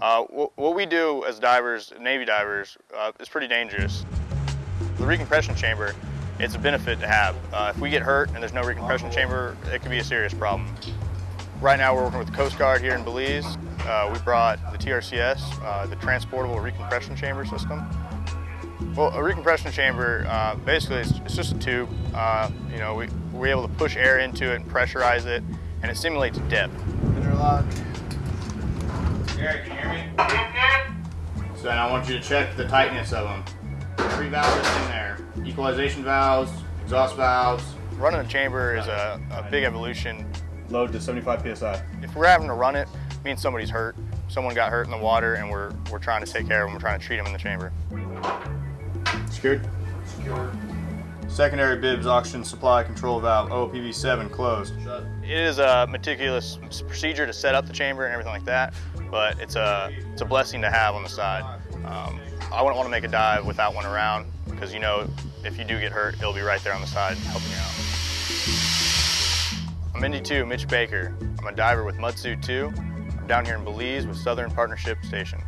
Uh, wh what we do as divers, Navy divers, uh, is pretty dangerous. The recompression chamber, it's a benefit to have. Uh, if we get hurt and there's no recompression chamber, it could be a serious problem. Right now we're working with the Coast Guard here in Belize. Uh, we brought the TRCS, uh, the Transportable Recompression Chamber System. Well, a recompression chamber, basically it's, it's, just a tube. You know, we, we're able to push air into it and pressurize it, and it simulates depth. Interlock. So now I want you to check the tightness of them. Three valves in there. Equalization valves, exhaust valves. Running a chamber is a, a big evolution. Load to 75 PSI. If we're having to run it, it means somebody's hurt. Someone got hurt in the water and we're, we're trying to take care of them. We're trying to treat them in the chamber. Secured? Secure. Secondary BIBS oxygen supply control valve, OPV7 closed. It is a meticulous procedure to set up the chamber and everything like that, but it's a, it's a blessing to have on the side. Um, I wouldn't want to make a dive without one around because you know if you do get hurt, it'll be right there on the side helping you out. I'm ND2, Mitch Baker. I'm a diver with MDSU 2. I'm down here in Belize with Southern Partnership Station.